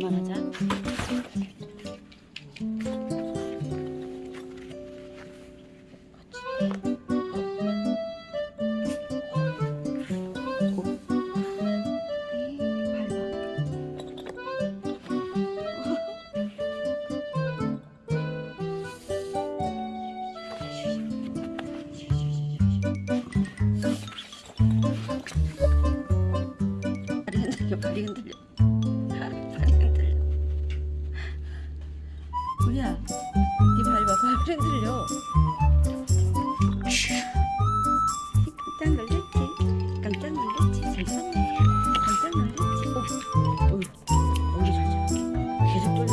연만 하자 발이 흔들려. 니 밟아 밟을 흔들려. 깜짝 놀랐지? 깜짝 놀랐지? 잘 썼네 깜짝 놀랐지? 어, 어, 어, 계속 돌려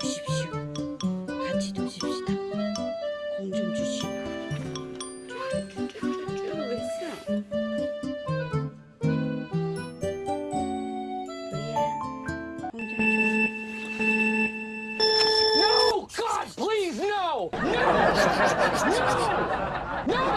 No!